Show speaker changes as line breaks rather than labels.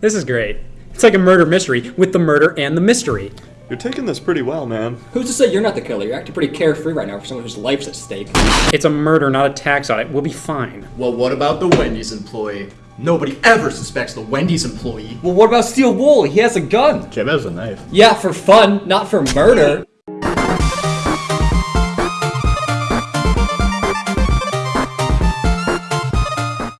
This is great. It's like a murder mystery with the murder and the mystery.
You're taking this pretty well, man.
Who's to say you're not the killer? You're acting pretty carefree right now for someone whose life's at stake.
It's a murder, not a tax audit. We'll be fine.
Well, what about the Wendy's employee? Nobody ever suspects the Wendy's employee.
Well, what about Steel Wool? He has a gun.
Jeb has a knife.
Yeah, for fun, not for murder.